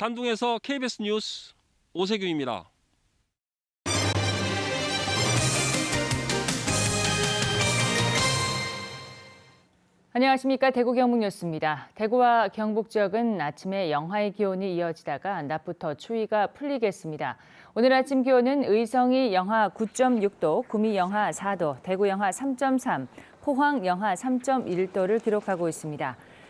단둥에서 KBS 뉴스 오세규입니다. 안녕하십니까 대구 경북 뉴스입니다. 대구와 경북 지역은 아침에 영하의 기온이 이어지다가 낮부터 추위가 풀리겠습니다. 오늘 아침 기온은 의성이 영하 9.6도, 구미 영하 4도, 대구 영하 3.3, 포항 영하 3.1도를 기록하고 있습니다.